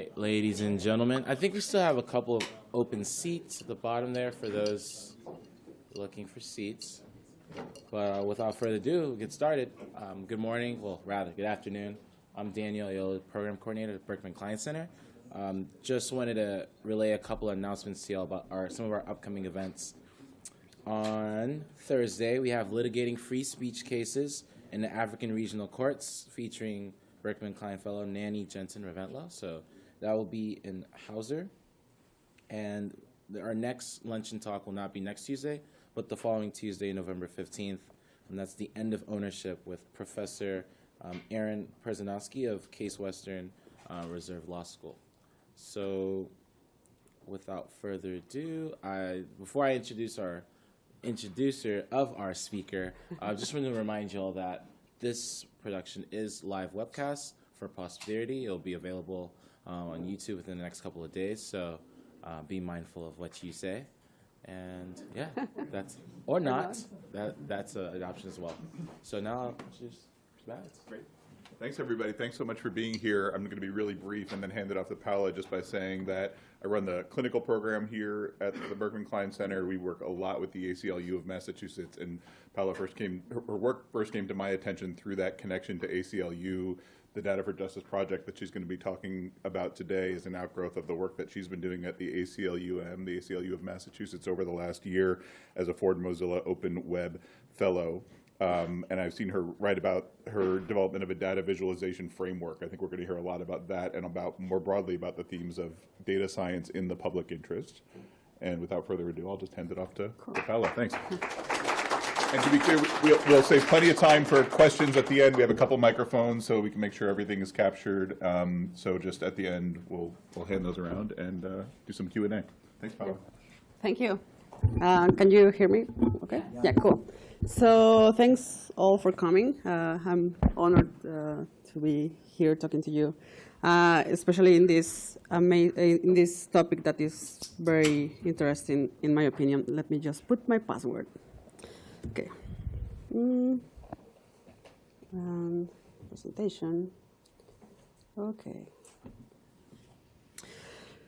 right, ladies and gentlemen, I think we still have a couple of open seats at the bottom there for those looking for seats. But uh, without further ado, we'll get started. Um, good morning, well, rather, good afternoon. I'm Daniel Oyolu, Program Coordinator at Berkman Klein Center. Um, just wanted to relay a couple of announcements to you about our, some of our upcoming events. On Thursday, we have litigating free speech cases in the African Regional Courts featuring Berkman Klein Fellow Nani Jansen Reventlow. So that will be in Hauser. And our next luncheon talk will not be next Tuesday, but the following Tuesday, November 15th. And that's the end of ownership with Professor um, Aaron Perzanowski of Case Western uh, Reserve Law School. So without further ado, I before I introduce our introducer of our speaker, I just want to remind you all that this production is live webcast for posterity. It'll be available on YouTube within the next couple of days. So uh, be mindful of what you say, and yeah, that's or not. That that's uh, an option as well. So now I'll Matt. Great. Thanks, everybody. Thanks so much for being here. I'm going to be really brief and then hand it off to Paula just by saying that I run the clinical program here at the Berkman Klein Center. We work a lot with the ACLU of Massachusetts, and Paula first came, her her work first came to my attention through that connection to ACLU. The Data for Justice project that she's going to be talking about today is an outgrowth of the work that she's been doing at the ACLUM, the ACLU of Massachusetts, over the last year as a Ford Mozilla Open Web Fellow. Um, and I've seen her write about her development of a data visualization framework. I think we're going to hear a lot about that and about more broadly about the themes of data science in the public interest. And without further ado, I'll just hand it off to Paula. Thanks. And to be clear, we'll, we'll save plenty of time for questions at the end. We have a couple microphones so we can make sure everything is captured. Um, so just at the end, we'll, we'll hand those around and uh, do some Q and A. Thanks, Paula. Thank you. Uh, Can you hear me? Okay, yeah, cool. So thanks all for coming. Uh, I'm honored uh, to be here talking to you, uh, especially in this ama- in this topic that is very interesting in my opinion. Let me just put my password. Okay. Mm. And presentation. Okay.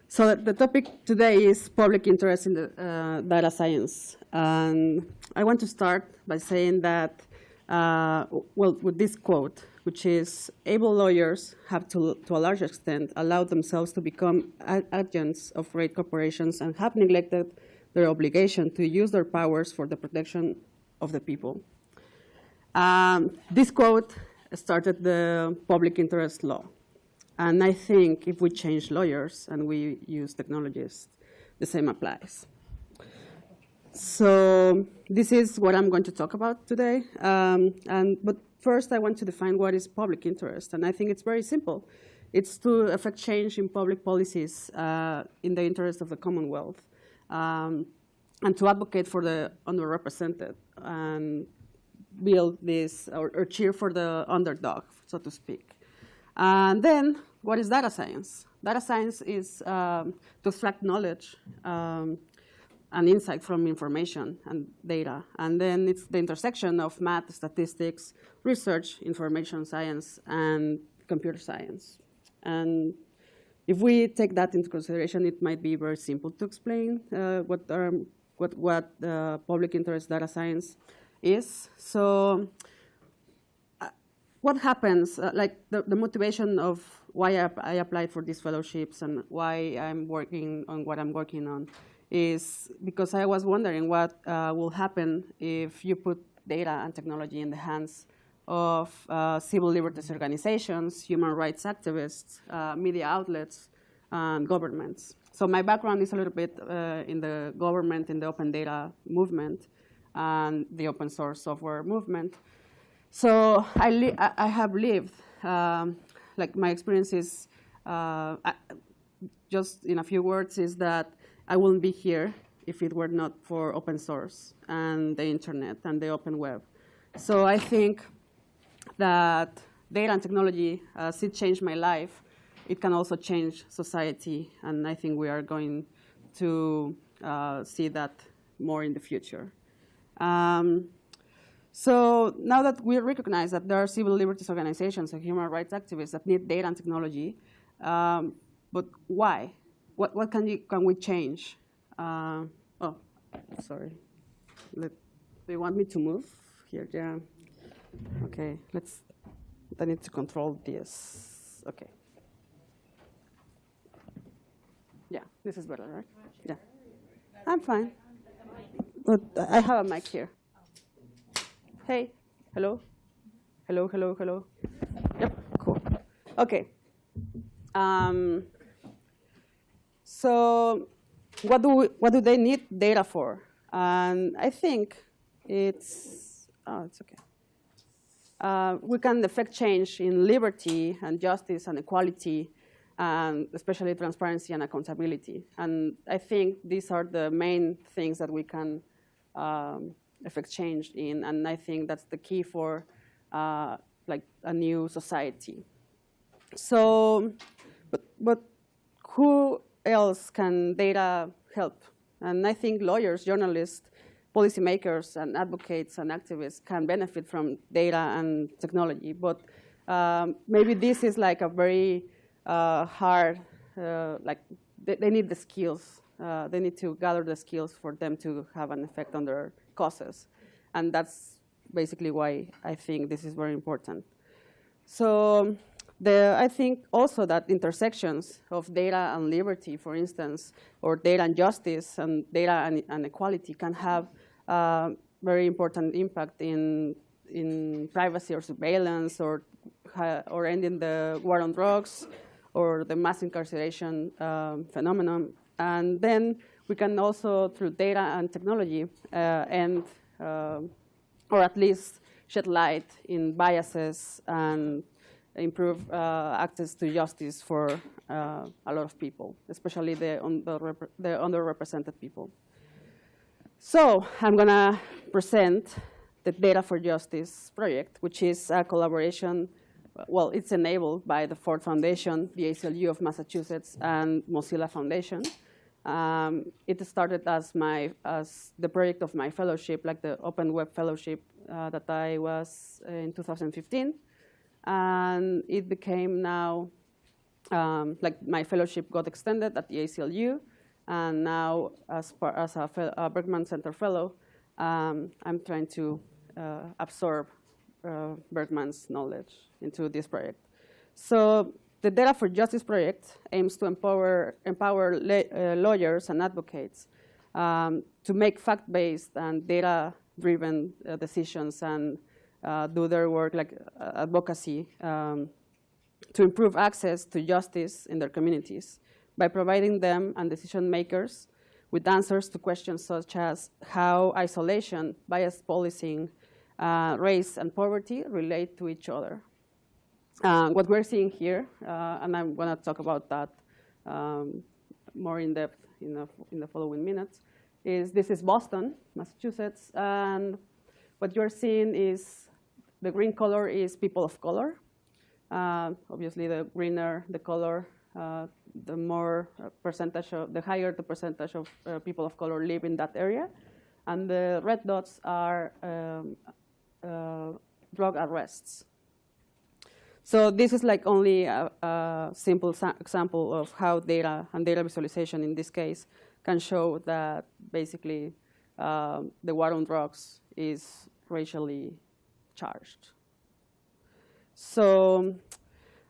So the topic today is public interest in the uh, data science. And I want to start by saying that, uh, well, with this quote, which is, able lawyers have to, to a large extent allowed themselves to become agents of great corporations and have neglected their obligation to use their powers for the protection of the people. Um, this quote started the public interest law. And I think if we change lawyers and we use technologists, the same applies. So this is what I'm going to talk about today. Um, and, but first, I want to define what is public interest. And I think it's very simple. It's to affect change in public policies uh, in the interest of the Commonwealth um, and to advocate for the underrepresented and build this or, or cheer for the underdog, so to speak. And then, what is data science? Data science is um, to extract knowledge um, and insight from information and data. And then it's the intersection of math, statistics, research, information science, and computer science. And if we take that into consideration, it might be very simple to explain uh, what, um, what, what uh, public interest data science is. So what happens, uh, like the, the motivation of why I, I applied for these fellowships and why I'm working on what I'm working on is because I was wondering what uh, will happen if you put data and technology in the hands of uh, civil liberties organizations, human rights activists, uh, media outlets, and governments. So my background is a little bit uh, in the government, in the open data movement, and the open source software movement. So I, I have lived, um, like my experience is, uh, just in a few words, is that I wouldn't be here if it were not for open source and the internet and the open web. So I think that data and technology, as it changed my life, it can also change society, and I think we are going to uh, see that more in the future. Um, so now that we recognize that there are civil liberties organizations and human rights activists that need data and technology, um, but why? What, what can, you, can we change? Uh, oh, sorry. Let, do you want me to move here? Yeah. Okay, let's, I need to control this. Okay. Yeah, this is better, right? Yeah. I'm fine. But I have a mic here. Hey, hello? Hello, hello, hello. Yep, cool. Okay. Um, so what do, we, what do they need data for? And I think it's, oh, it's okay. Uh, we can affect change in liberty and justice and equality, and especially transparency and accountability. And I think these are the main things that we can um, affect change in, and I think that's the key for uh, like a new society. So, but, but who else can data help? And I think lawyers, journalists, policymakers, and advocates and activists can benefit from data and technology. But um, maybe this is like a very uh, hard, uh, like they, they, need the skills. Uh, they need to gather the skills for them to have an effect on their causes. And that's basically why I think this is very important. So the, I think also that intersections of data and liberty, for instance, or data and justice and data and, and equality can have uh, very important impact in, in privacy or surveillance or, or ending the war on drugs or the mass incarceration um, phenomenon. And then we can also, through data and technology, uh, end, uh, or at least shed light in biases and improve uh, access to justice for uh, a lot of people, especially the, under the underrepresented people. So I'm going to present the Data for Justice project, which is a collaboration. Well, it's enabled by the Ford Foundation, the ACLU of Massachusetts, and Mozilla Foundation. Um, it started as my as the project of my fellowship, like the Open Web Fellowship uh, that I was in 2015 and it became now, um, like my fellowship got extended at the ACLU, and now as, as a, a, Berkman Center Fellow, um, I'm trying to uh, absorb uh, Berkman's knowledge into this project. So the Data for Justice project aims to empower, empower uh, lawyers and advocates um, to make fact-based and data-driven uh, decisions and uh, do their work like uh, advocacy um, to improve access to justice in their communities by providing them and decision makers with answers to questions such as how isolation, bias policing, uh, race, and poverty relate to each other. Uh, what we're seeing here, uh, and I'm going to talk about that um, more in depth in the, in the following minutes, is this is Boston, Massachusetts, and what you're seeing is the green color is people of color. Uh, obviously, the greener the color, uh, the more uh, percentage of, the higher the percentage of uh, people of color live in that area. And the red dots are um, drug arrests. So this is like only a, a simple example of how data and data visualization in this case can show that basically um, the war on drugs is racially charged. So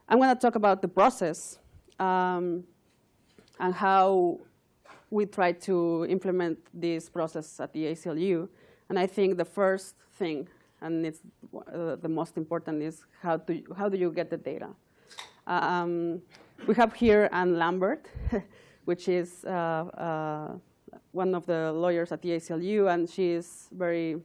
I'm going to talk about the process um, and how we try to implement this process at the ACLU. And I think the first thing, and it's uh, the most important, is how do, how do you get the data? Um, we have here Anne Lambert, which is uh, uh, one of the lawyers at the ACLU, and she is very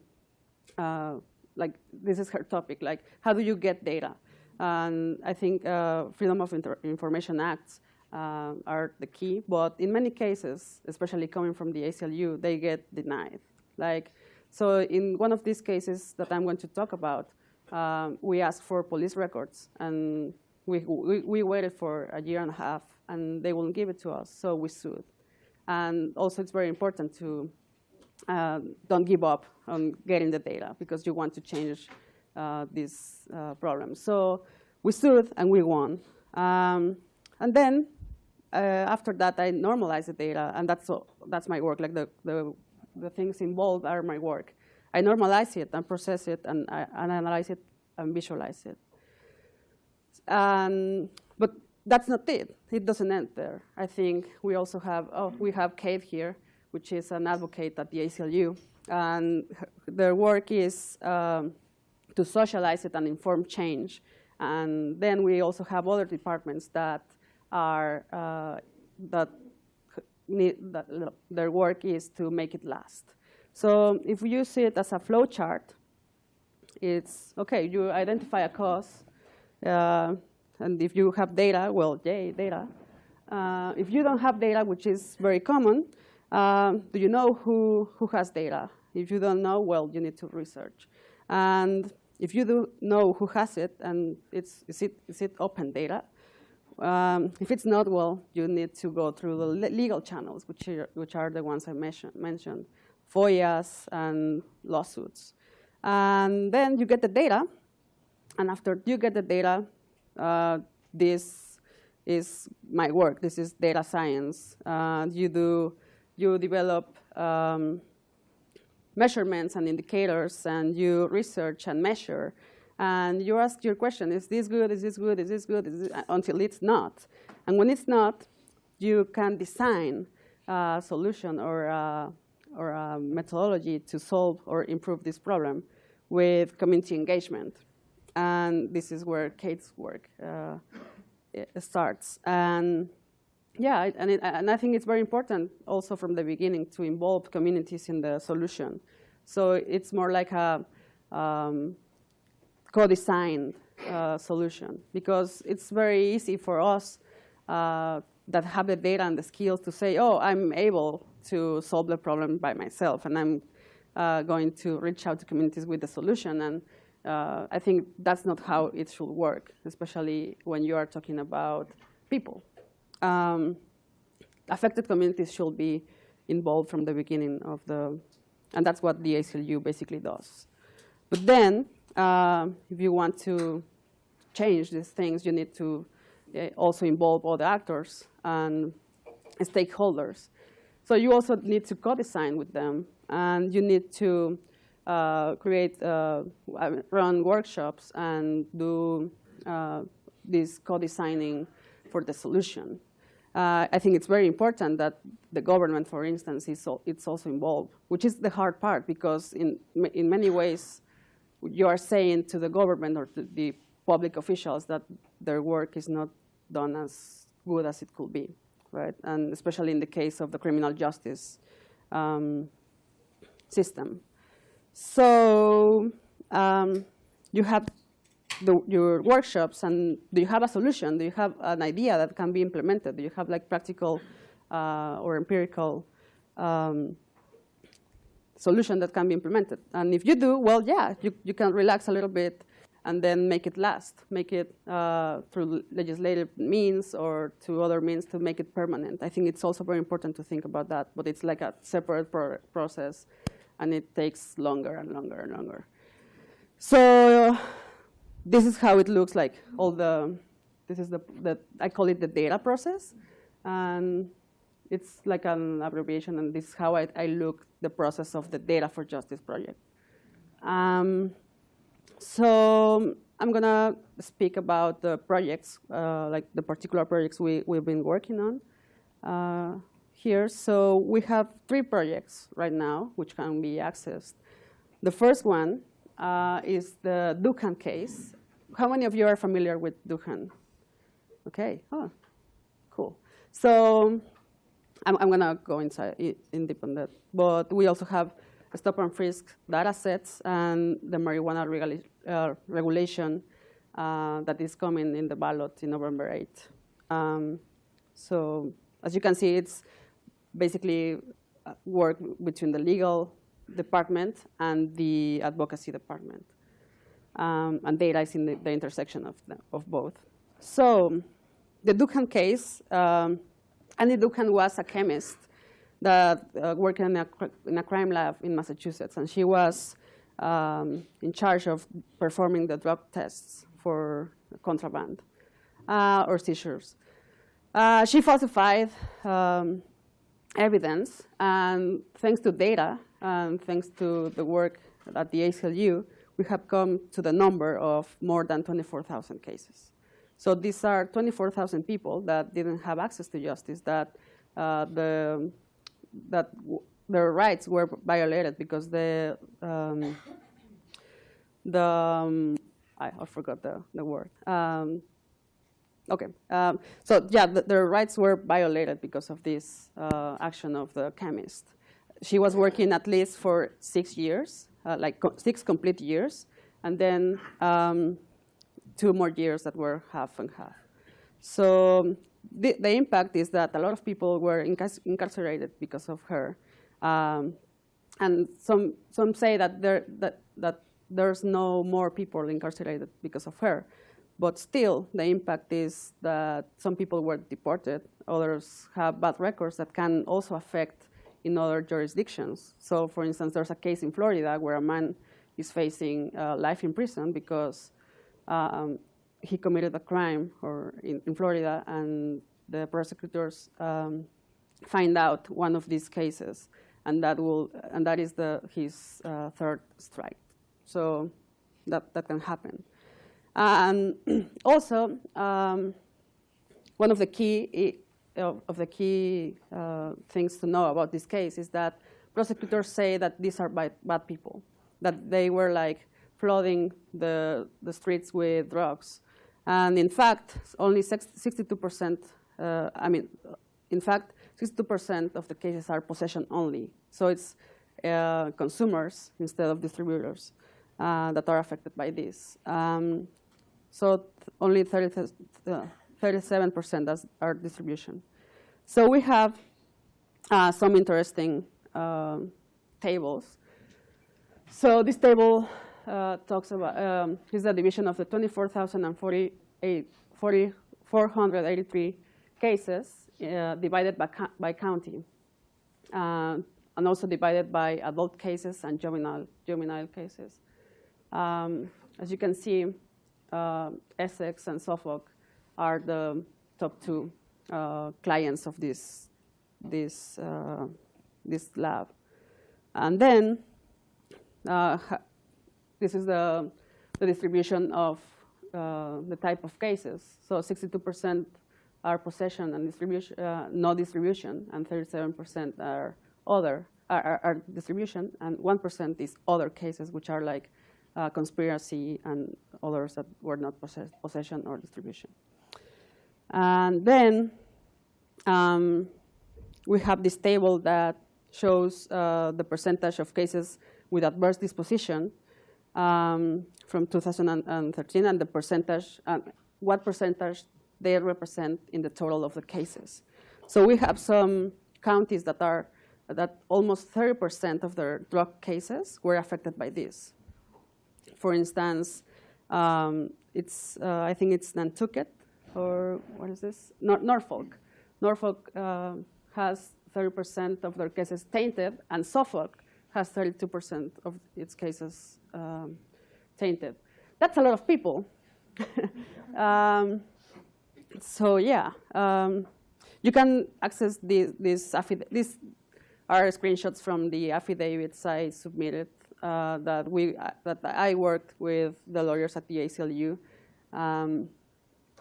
uh, like this is her topic, like how do you get data? And I think uh, Freedom of Inter Information Acts uh, are the key, but in many cases, especially coming from the ACLU, they get denied. Like, so in one of these cases that I'm going to talk about, um, we asked for police records, and we, we, we, waited for a year and a half, and they wouldn't give it to us, so we sued. And also, it's very important to uh, don't give up on getting the data because you want to change uh, this uh, problem. So we sued and we won. Um, and then uh, after that, I normalize the data, and that's all, that's my work. Like the, the the things involved are my work. I normalize it and process it and, I, and analyze it and visualize it. Um, but that's not it. It doesn't end there. I think we also have, oh, we have Kate here, which is an advocate at the ACLU. And their work is um, to socialize it and inform change. And then we also have other departments that are, uh, that need, their work is to make it last. So if you see it as a flow chart, it's okay, you identify a cause, uh, and if you have data, well, yay, data. Uh, if you don't have data, which is very common, um, do you know who, who has data? If you don't know, well, you need to research. And if you do know who has it, and it's, is, it, is it open data? Um, if it's not, well, you need to go through the legal channels, which are, which are the ones I mention, mentioned, FOIAs and lawsuits. And then you get the data, and after you get the data, uh, this is my work. This is data science. Uh, you do, you develop um, measurements and indicators, and you research and measure, and you ask your question: Is this good? Is this good? Is this good? Is this, until it's not. And when it's not, you can design a solution or a, or a methodology to solve or improve this problem with community engagement. And this is where Kate's work uh, starts. And yeah, and, it, and I think it's very important also from the beginning to involve communities in the solution. So it's more like a um, co-designed uh, solution because it's very easy for us uh, that have the data and the skills to say, oh, I'm able to solve the problem by myself, and I'm uh, going to reach out to communities with the solution. And uh, I think that's not how it should work, especially when you are talking about people. Um, affected communities should be involved from the beginning of the, and that's what the ACLU basically does. But then, uh, if you want to change these things, you need to uh, also involve other actors and stakeholders. So you also need to co-design with them, and you need to uh, create, uh, run workshops and do uh, this co-designing for the solution. Uh, I think it's very important that the government, for instance, is al- it's also involved, which is the hard part because in, in many ways, you are saying to the government or to the public officials that their work is not done as good as it could be, right? And especially in the case of the criminal justice um, system. So um, you have the, your workshops, and do you have a solution? Do you have an idea that can be implemented? Do you have like practical uh, or empirical um, solution that can be implemented? And if you do, well, yeah, you, you can relax a little bit and then make it last, make it uh, through legislative means or to other means to make it permanent. I think it's also very important to think about that, but it's like a separate pro- process, and it takes longer and longer and longer. So this is how it looks like. All the this is the, the I call it the data process, and it's like an abbreviation. And this is how I, I look the process of the Data for Justice project. Um, so I'm gonna speak about the projects, uh, like the particular projects we we've been working on uh, here. So we have three projects right now which can be accessed. The first one uh, is the Dookhan case. How many of you are familiar with Dookhan? Okay. Oh, cool. So I'm, I'm going to go inside in deep on that. But we also have stop and frisk data sets and the marijuana regula- uh, regulation uh, that is coming in the ballot in November 8th. Um, so as you can see, it's basically uh, work between the legal department and the advocacy department. Um, and data is in the, the intersection of, the, of both. So the Dookhan case, um, Annie Dookhan was a chemist that uh, worked in a, in a crime lab in Massachusetts, and she was um, in charge of performing the drug tests for contraband uh, or seizures. Uh, she falsified um, evidence, and thanks to data and thanks to the work at the ACLU, we have come to the number of more than 24,000 cases. So these are 24,000 people that didn't have access to justice, that uh, the that their rights were violated because the um, the um, I, I forgot the, the word. Um, okay, um, so yeah, the, their rights were violated because of this uh, action of the chemist. She was working at least for six years, uh, like co- six complete years, and then um, two more years that were half and half. So the, the impact is that a lot of people were incar- incarcerated because of her. Um, and some, some say that, there, that, that there's no more people incarcerated because of her. But still, the impact is that some people were deported, others have bad records that can also affect in other jurisdictions. So, for instance, there's a case in Florida where a man is facing uh, life in prison because um, he committed a crime or in, in Florida, and the prosecutors um, find out one of these cases, and that will and that is the his uh, third strike. So that that can happen. And also, um, one of the key of, of the key uh, things to know about this case is that prosecutors say that these are bad, bad people, that they were like flooding the, the streets with drugs. And in fact, only 62%, uh, I mean, in fact, 62% of the cases are possession only. So it's uh, consumers instead of distributors uh, that are affected by this. Um, so only 30, uh, 37% as are distribution. So we have uh, some interesting um tables. So this table uh, talks about um, is the division of the 24,048 40 483 cases uh, divided by, by county, uh, and also divided by adult cases and juvenile juvenile cases. Um, as you can see, uh, Essex and Suffolk are the top two uh, clients of this this uh, this lab, and then uh, this is the the distribution of uh, the type of cases. So 62% are possession and distribution, uh, no distribution, and 37% are other are, are, are distribution, and 1% is other cases, which are like uh, conspiracy and others that were not possess- possession or distribution. And then um, we have this table that shows uh, the percentage of cases with adverse disposition um, from 2013 and the percentage, uh, what percentage they represent in the total of the cases. So we have some counties that are that almost 30% of their drug cases were affected by this. For instance, um, it's uh, I think it's Nantucket or what is this? Nor- Norfolk. Norfolk uh, has 30% of their cases tainted, and Suffolk has 32% of its cases um, tainted. That's a lot of people. um, so yeah, um, you can access these. These, these are screenshots from the affidavits I submitted uh, that we uh, that I worked with the lawyers at the ACLU. Um,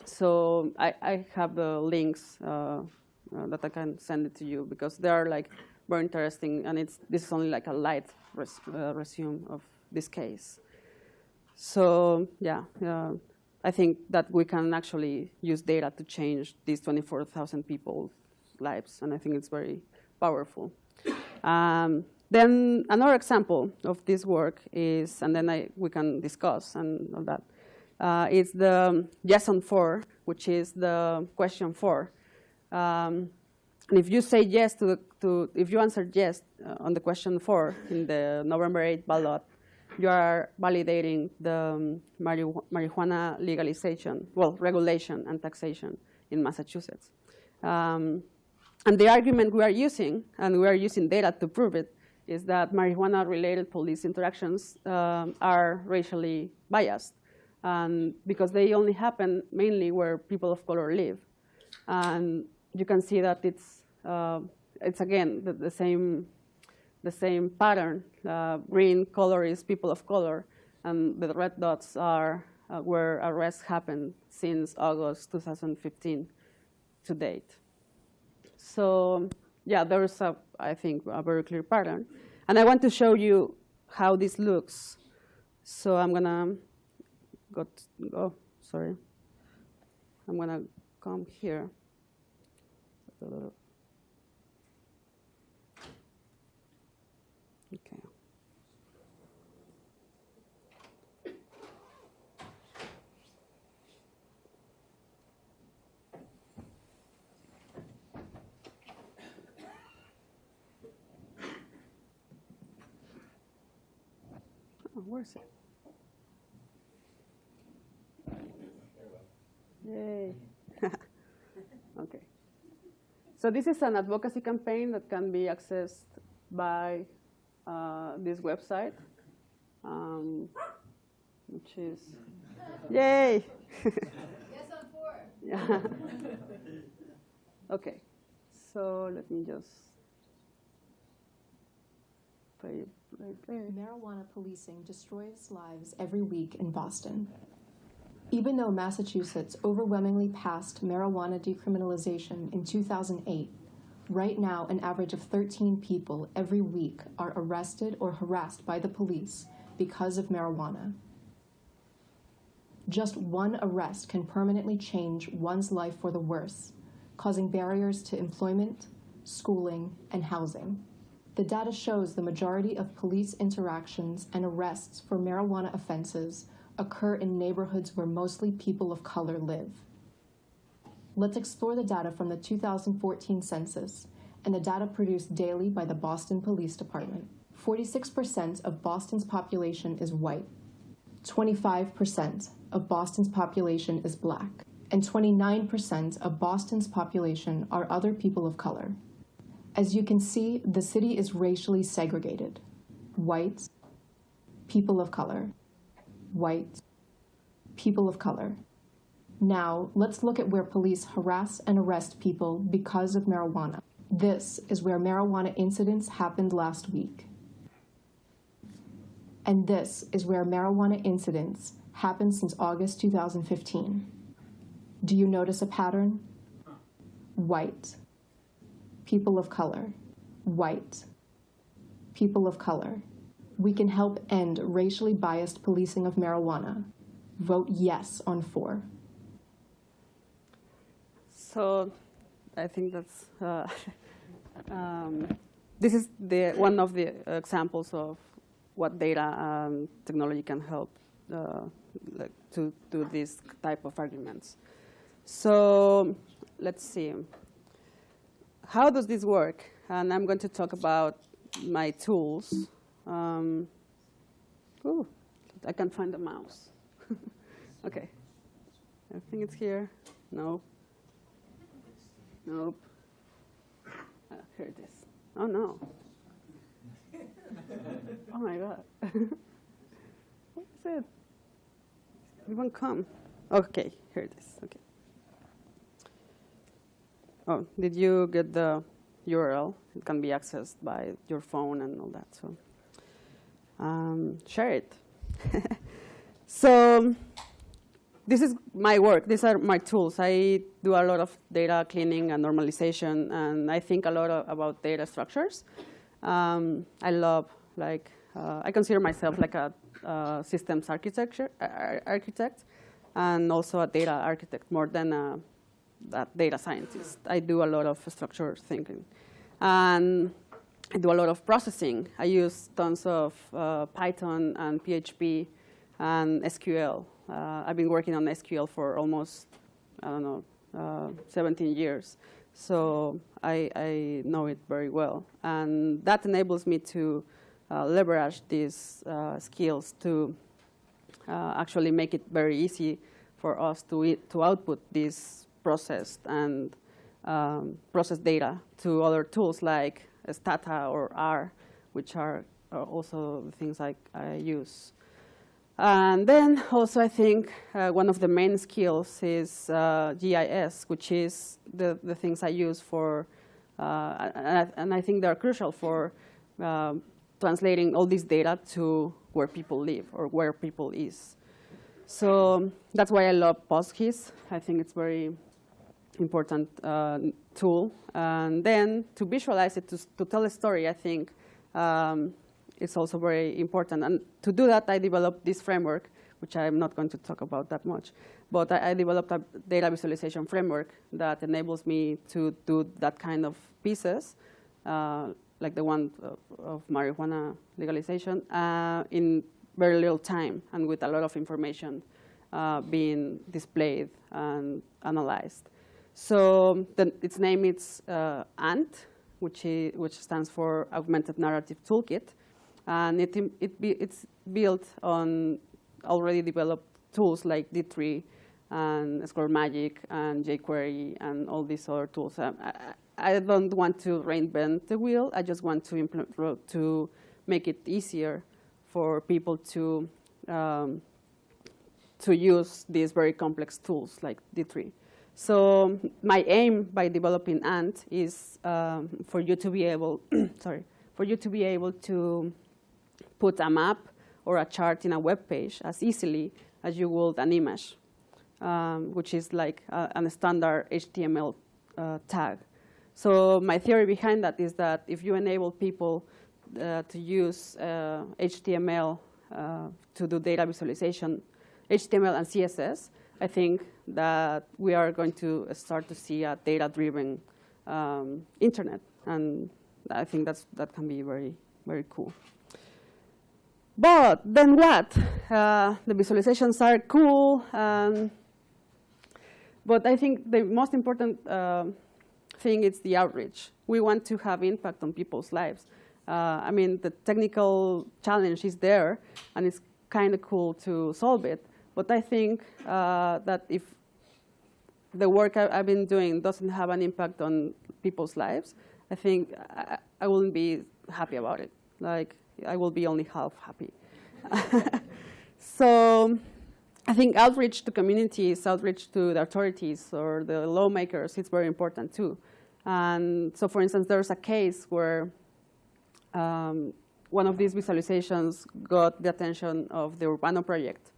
so I, I have the links uh, uh, that I can send it to you because they are like very interesting, and it's this is only like a light res, uh, resume of this case. So yeah, uh, I think that we can actually use data to change these 24,000 people's lives, and I think it's very powerful. Um, then another example of this work is, and then I, we can discuss and all that, uh, is the yes on four, which is the question four. Um, and if you say yes to, to if you answer yes uh, on the question four in the November 8 ballot, you are validating the um, marijuana, legalization, well, regulation and taxation in Massachusetts. Um, and the argument we are using, and we are using data to prove it, is that marijuana-related police interactions um, are racially biased um, because they only happen mainly where people of color live. And you can see that it's, uh, it's again, the, the same the same pattern. Uh, green color is people of color, and the red dots are uh, where arrests happened since August 2015 to date. So yeah, there is a, I think, a very clear pattern. And I want to show you how this looks. So I'm gonna go, t- oh, sorry. I'm gonna come here. Okay. Where's it? Yay. okay. So this is an advocacy campaign that can be accessed by uh, this website, um, which is, yay! Yes, I'm for. Yeah. okay, so let me just play, Marijuana policing destroys lives every week in Boston. Even though Massachusetts overwhelmingly passed marijuana decriminalization in 2008, right now an average of 13 people every week are arrested or harassed by the police because of marijuana. Just one arrest can permanently change one's life for the worse, causing barriers to employment, schooling, and housing. The data shows the majority of police interactions and arrests for marijuana offenses occur in neighborhoods where mostly people of color live. Let's explore the data from the 2014 census and the data produced daily by the Boston Police Department. 46% of Boston's population is white, 25% of Boston's population is black, and 29% of Boston's population are other people of color. As you can see, the city is racially segregated. White, people of color, white, people of color. Now, let's look at where police harass and arrest people because of marijuana. This is where marijuana incidents happened last week. And this is where marijuana incidents happened since August 2015. Do you notice a pattern? White, people of color, white, people of color. We can help end racially biased policing of marijuana. Vote yes on four. So I think that's, uh, um, this is the, one of the examples of what data and technology can help uh, like to do this type of arguments. So let's see. How does this work? And I'm going to talk about my tools. Um, ooh, I can't find the mouse. okay. I think it's here. No. Nope. Uh, here it is. Oh no. oh my god. what is it? It won't come. Okay, here it is. Okay. Oh, did you get the URL? It can be accessed by your phone and all that. So um, share it. so this is my work. These are my tools. I do a lot of data cleaning and normalization, and I think a lot of, about data structures. Um, I love, like, uh, I consider myself like a uh, systems architecture ar architect, and also a data architect more than a data scientist. I do a lot of structure thinking, and I do a lot of processing. I use tons of uh, Python and PHP and SQL. Uh, I've been working on SQL for almost, I don't know, uh, 17 years. So I, I, know it very well. And that enables me to uh, leverage these uh, skills to uh, actually make it very easy for us to, to output this processed and um, processed data to other tools like Stata or R, which are, are also the things I, I use. And then also I think uh, one of the main skills is uh, GIS, which is the, the things I use for, uh, and, I, and I think they're crucial for um, translating all this data to where people live or where people is. So that's why I love PostGIS. I think it's very important uh, tool. And then to visualize it, to, to tell a story, I think um, it's also very important. And to do that, I developed this framework, which I'm not going to talk about that much. But I, I developed a data visualization framework that enables me to do that kind of pieces, uh, like the one of, of marijuana legalization, uh, in very little time and with a lot of information uh, being displayed and analyzed. So the, its name is uh, ANT, which, is, which stands for Augmented Narrative Toolkit. And it, it be, it's built on already developed tools like D3 and SquareMagic and jQuery and all these other tools. Um, I, I don't want to reinvent the wheel. I just want to to make it easier for people to um, to use these very complex tools like D3. So my aim by developing Ant is um, for you to be able, sorry, for you to be able to put a map or a chart in a web page as easily as you would an image, um, which is like a, a standard HTML uh, tag. So my theory behind that is that if you enable people uh, to use uh, HTML uh, to do data visualization, HTML and CSS, I think that we are going to start to see a data-driven um, internet, and I think that's that can be very very cool. But then what? Uh, the visualizations are cool, um, but I think the most important uh, thing is the outreach. We want to have impact on people's lives. Uh, I mean, the technical challenge is there, and it's kind of cool to solve it. But I think uh, that if the work I, have been doing doesn't have an impact on people's lives, I think I, I wouldn't be happy about it. Like, I will be only half happy. so I think outreach to communities, outreach to the authorities or the lawmakers is very important too. And so for instance, there's a case where um, one of these visualizations got the attention of the Urbano project,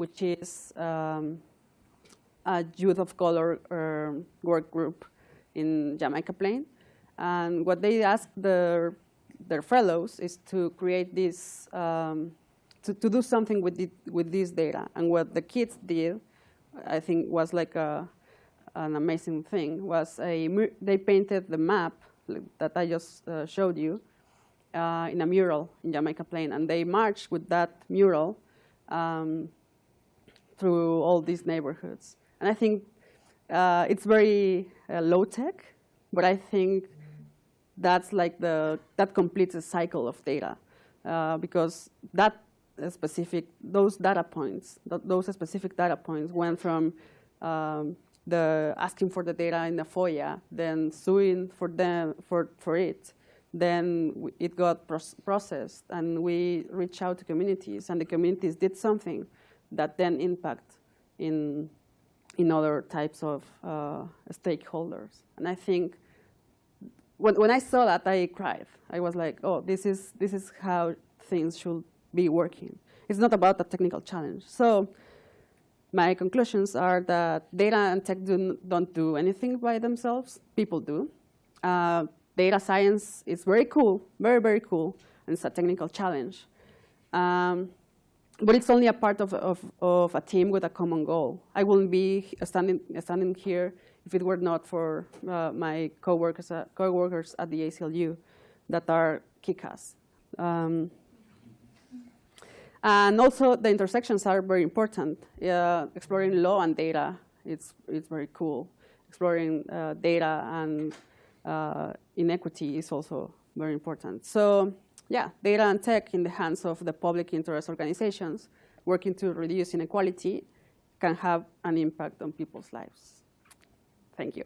which is um, a youth of color uh, work group in Jamaica Plain. And what they asked their, their fellows is to create this, um, to, to do something with, with this data. And what the kids did, I think was like a, an amazing thing, was a, they painted the map that I just uh, showed you uh, in a mural in Jamaica Plain. And they marched with that mural um, through all these neighborhoods. And I think uh, it's very uh, low tech, but I think that's like the, that completes a cycle of data uh, because that specific, those data points, th those specific data points went from um, the asking for the data in the FOIA, then suing for them, for, for it, then it got processed and we reached out to communities and the communities did something that then impact in, in other types of uh, stakeholders. And I think when, when I saw that, I cried. I was like, oh, this is, this is how things should be working. It's not about a technical challenge. So my conclusions are that data and tech do, don't do anything by themselves. People do. Uh, data science is very cool, very, very cool, and it's a technical challenge. Um, but it's only a part of, of, of, a team with a common goal. I wouldn't be standing, standing here if it were not for uh, my coworkers, uh, coworkers at the ACLU that are kick-ass. Um, and also the intersections are very important. Uh, exploring law and data, it's, it's very cool. Exploring uh, data and uh, inequity is also very important. So yeah, data and tech in the hands of the public interest organizations working to reduce inequality can have an impact on people's lives. Thank you.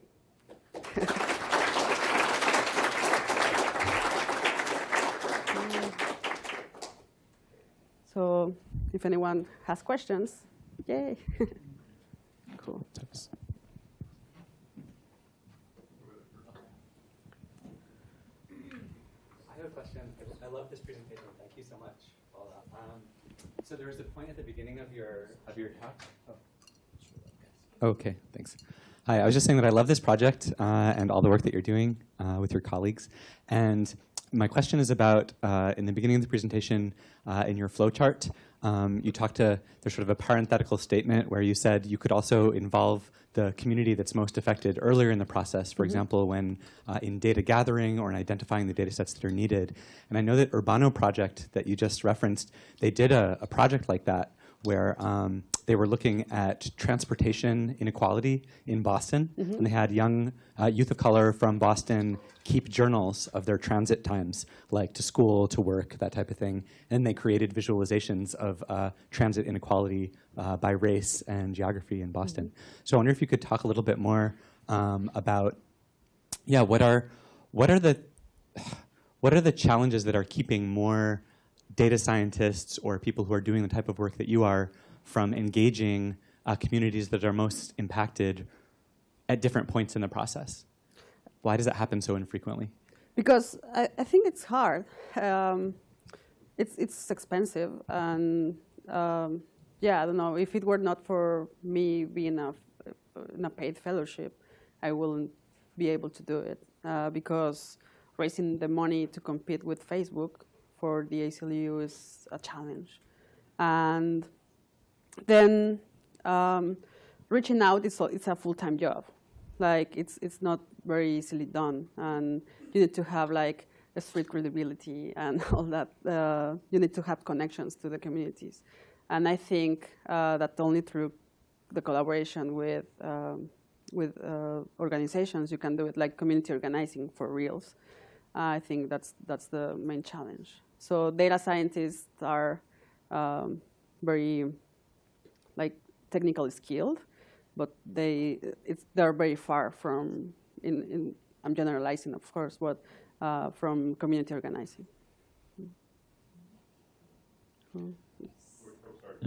so if anyone has questions, yay. cool. I have a question. I love this presentation. Thank you so much. Paula. Um, so there was a point at the beginning of your of your talk. Oh. Okay, thanks. Hi, I was just saying that I love this project uh, and all the work that you're doing uh, with your colleagues. And my question is about uh, in the beginning of the presentation, uh, in your flowchart, um, you talked to there's sort of a parenthetical statement where you said you could also involve the community that's most affected earlier in the process, for example, when uh, in data gathering or in identifying the data sets that are needed. And I know that Urbano project that you just referenced, they did a, a project like that where um, they were looking at transportation inequality in Boston, and they had young uh, youth of color from Boston keep journals of their transit times, like to school, to work, that type of thing. And they created visualizations of uh, transit inequality uh, by race and geography in Boston. So I wonder if you could talk a little bit more um, about, yeah, what are what are the what are the challenges that are keeping more data scientists or people who are doing the type of work that you are from engaging uh, communities that are most impacted at different points in the process? Why does that happen so infrequently? because I, I think it's hard. Um, it's it's expensive, and um, yeah, I don't know. If it were not for me being a, in a paid fellowship, I wouldn't be able to do it uh, because raising the money to compete with Facebook for the ACLU is a challenge, and then um, reaching out is a, it's a full-time job. Like it's it's not very easily done, and you need to have like a street credibility and all that. Uh, you need to have connections to the communities, and I think uh, that only through the collaboration with um, with uh, organizations you can do it, like community organizing for reals. I think that's that's the main challenge. So data scientists are um, very like technically skilled, but they it's they're very far from in, in I'm generalizing of course, but uh, from community organizing. Hmm.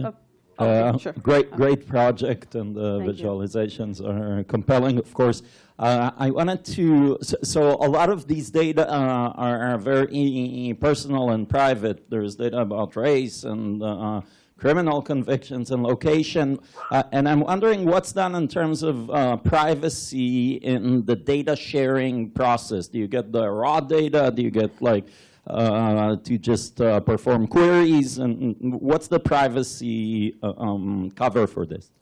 Oh, okay, Uh, sure. Great, Uh, great project, and the Thank you. visualizations are compelling, of course. Uh, I wanted to, so, so a lot of these data uh, are, are very personal and private. There's data about race and uh, criminal convictions and location. Uh, and I'm wondering what's done in terms of uh, privacy in the data sharing process. Do you get the raw data? Do you get like uh, to just uh, perform queries? And what's the privacy uh, um, cover for this?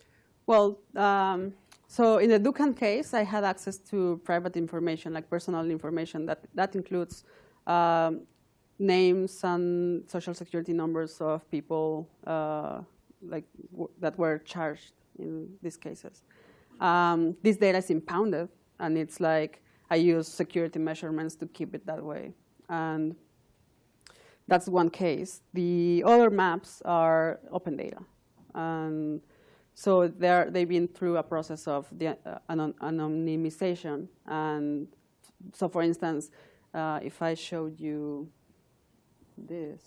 Well, um, so in the Dookhan case, I had access to private information, like personal information. That that includes um, names and social security numbers of people uh, like that were charged in these cases. Um, this data is impounded, and it's like I use security measurements to keep it that way. And that's one case. The other maps are open data. And so they've been through a process of the uh, anon- anonymization. And so, for instance, uh, if I showed you this,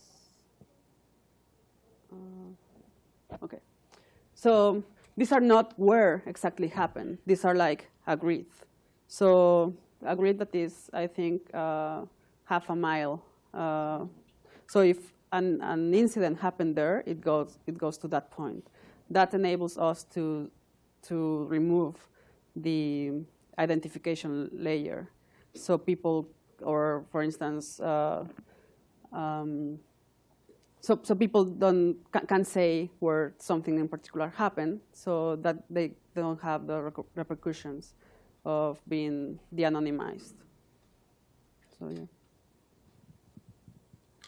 uh, okay. So these are not where exactly happened. These are like a grid. So a grid that is, I think, uh, half a mile. Uh, so if an, an incident happened there, it goes, it goes to that point. That enables us to, to remove the identification layer. So people, or for instance, uh, um, so, so people don't ca- can say where something in particular happened, so that they don't have the repercussions of being de-anonymized. So yeah.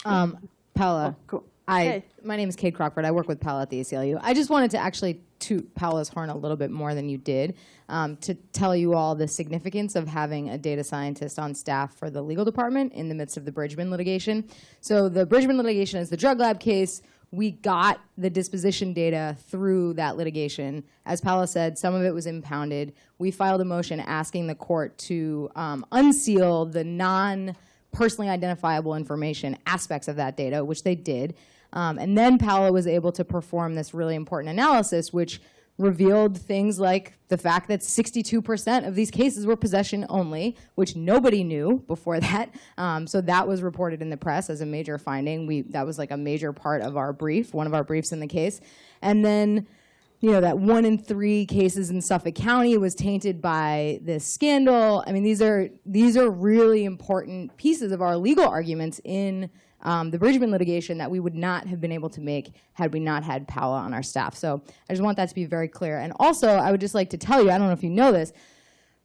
Um, Paula, Oh, cool. I Hey. my name is Kade Crockford. I work with Paula at the ACLU. I just wanted to actually toot Paula's horn a little bit more than you did um, to tell you all the significance of having a data scientist on staff for the legal department in the midst of the Bridgeman litigation. So the Bridgeman litigation is the drug lab case. We got the disposition data through that litigation. As Paula said, some of it was impounded. We filed a motion asking the court to um, unseal the non personally identifiable information aspects of that data, which they did. Um, and then Paola was able to perform this really important analysis, which revealed things like the fact that 62% of these cases were possession only, which nobody knew before that. Um, so that was reported in the press as a major finding. We that was like a major part of our brief, one of our briefs in the case. And then you know, that one in three cases in Suffolk County was tainted by this scandal. I mean, these are these are really important pieces of our legal arguments in um, the Bridgeman litigation that we would not have been able to make had we not had Paola on our staff. So I just want that to be very clear. And also, I would just like to tell you, I don't know if you know this,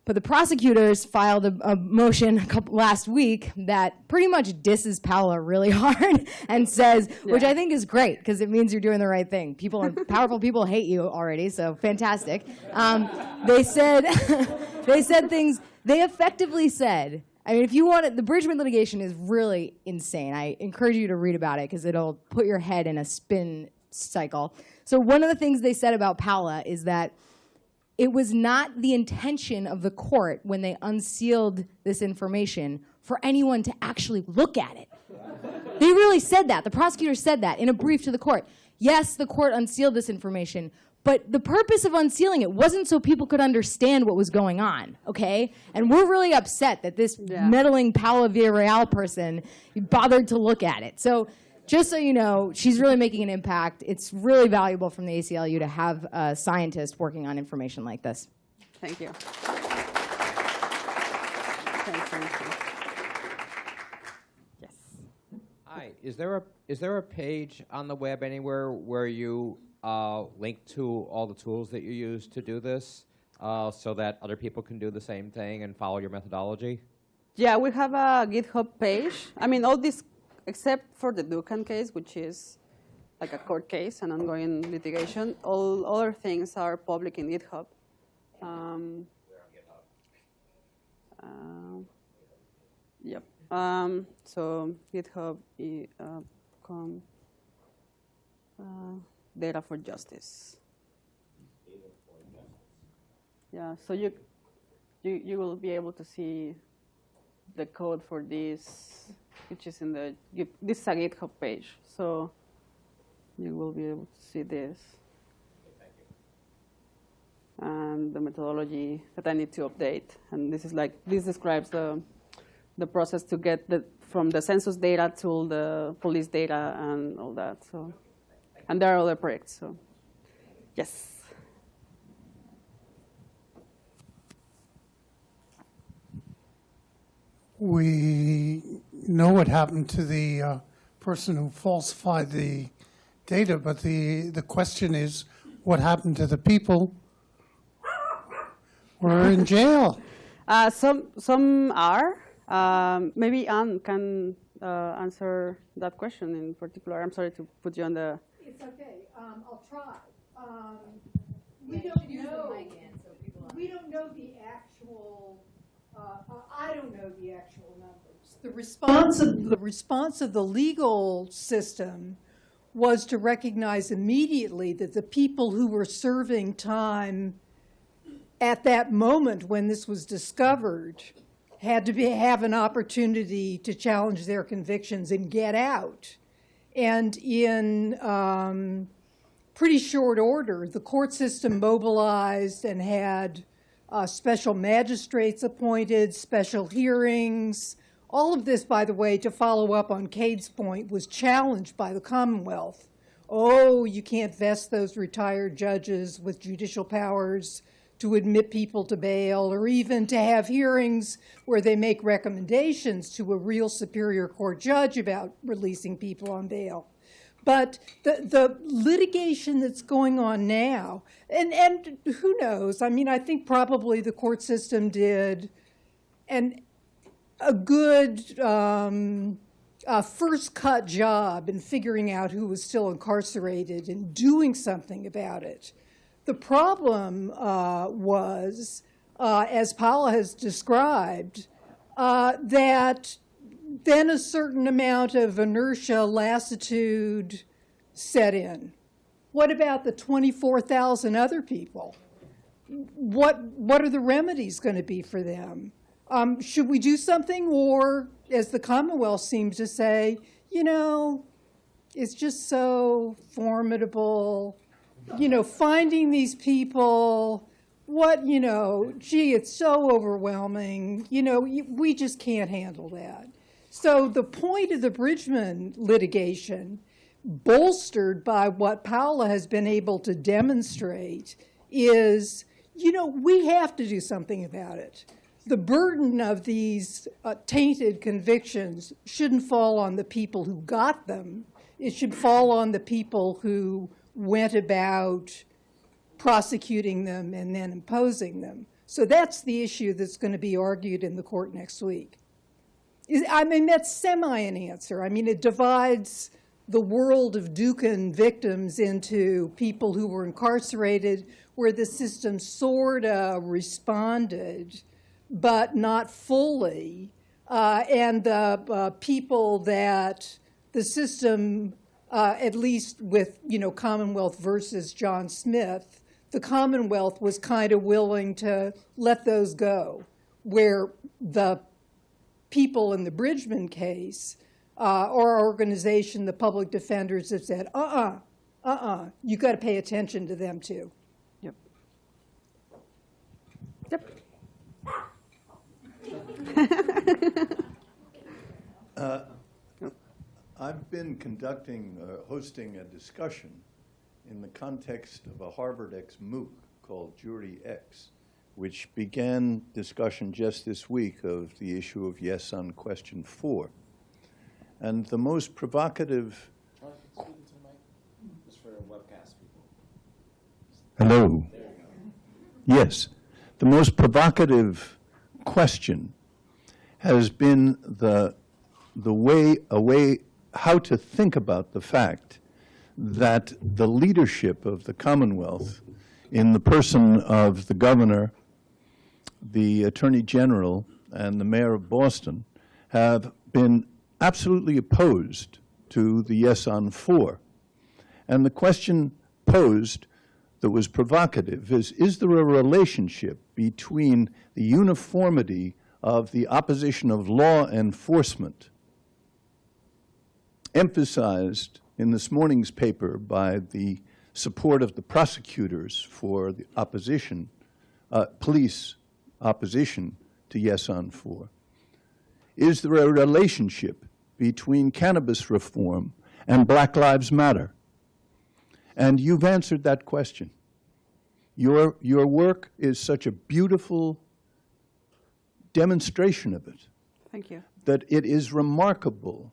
but the prosecutors filed a, a motion a couple, last week that pretty much disses Paola really hard and says, which I think is great because it means you're doing the right thing. People, are, powerful people hate you already, so fantastic. Um, they said, they said things. They effectively said, I mean, if you want it, the Bridgeman litigation is really insane. I encourage you to read about it because it'll put your head in a spin cycle. So one of the things they said about Paula is that it was not the intention of the court when they unsealed this information for anyone to actually look at it. They really said that. The prosecutor said that in a brief to the court. Yes, the court unsealed this information, but the purpose of unsealing it wasn't so people could understand what was going on, okay? And we're really upset that this Yeah. meddling Paola Villarreal person bothered to look at it. So just so you know, she's really making an impact. It's really valuable from the ACLU to have a scientist working on information like this. Thank you. Thank you. Yes. Hi, is there a, is there a page on the web anywhere where you uh, link to all the tools that you use to do this uh, so that other people can do the same thing and follow your methodology? Yeah, we have a GitHub page. I mean, all this, except for the Dookhan case, which is like a court case, an ongoing litigation, all other things are public in GitHub. Um, uh, yep. Um, so GitHub.com. uh, uh, data for justice. Yeah. So you you you will be able to see the code for this, which is in the, this is a GitHub page. So you will be able to see this. And the methodology that I need to update. And this is like, this describes the, the process to get the, from the census data to the police data and all that. So, and there are other projects. So, yes. We know what happened to the uh, person who falsified the data, but the, the question is, what happened to the people who are in jail? Uh, some some are. Um, maybe Anne can uh, answer that question in particular. I'm sorry to put you on the. It's okay, um, I'll try. Um, we don't know, we don't know the actual, uh, uh, I don't know the actual numbers. The response of, the response of the legal system was to recognize immediately that the people who were serving time at that moment when this was discovered had to be, have an opportunity to challenge their convictions and get out. And in um, pretty short order, the court system mobilized and had uh, special magistrates appointed, special hearings. All of this, by the way, to follow up on Kade's point, was challenged by the Commonwealth. Oh, you can't vest those retired judges with judicial powers to admit people to bail or even to have hearings where they make recommendations to a real superior court judge about releasing people on bail. But the, the litigation that's going on now, and, and who knows? I mean, I think probably the court system did an, a good um, uh, first cut job in figuring out who was still incarcerated and doing something about it. The problem uh, was, uh, as Paula has described, uh, that then a certain amount of inertia, lassitude set in. What about the 24,000 other people? What, what are the remedies going to be for them? Um, should we do something? Or, as the Commonwealth seems to say, you know, it's just so formidable. You know, finding these people, what, you know, gee, it's so overwhelming. You know, we just can't handle that. So the point of the Bridgeman litigation, bolstered by what Paula has been able to demonstrate, is, you know, we have to do something about it. The burden of these uh, tainted convictions shouldn't fall on the people who got them. It should fall on the people who went about prosecuting them and then imposing them. So that's the issue that's going to be argued in the court next week. I mean, that's semi an answer. I mean, it divides the world of Dookhan victims into people who were incarcerated where the system sort of responded, but not fully, uh, and the uh, people that the system, uh, at least with, you know, Commonwealth versus John Smith, the Commonwealth was kind of willing to let those go, where the people in the Bridgeman case uh, or our organization, the public defenders, have said, uh-uh, uh-uh, you got to pay attention to them too. Yep. Yep. I've been conducting, uh, hosting a discussion in the context of a Harvard X MOOC called Jury X, which began discussion just this week of the issue of yes on question four. And the most provocative. Just for webcast people. Hello. Yes. The most provocative question has been the, the way, a way, how to think about the fact that the leadership of the Commonwealth, in the person of the governor, the attorney general, and the mayor of Boston, have been absolutely opposed to the yes on four. And the question posed that was provocative is, is there a relationship between the uniformity of the opposition of law enforcement emphasized in this morning's paper by the support of the prosecutors for the opposition, uh, police opposition to yes on four? Is there a relationship between cannabis reform and Black Lives Matter? And you've answered that question. Your, your work is such a beautiful demonstration of it Thank you. that it is remarkable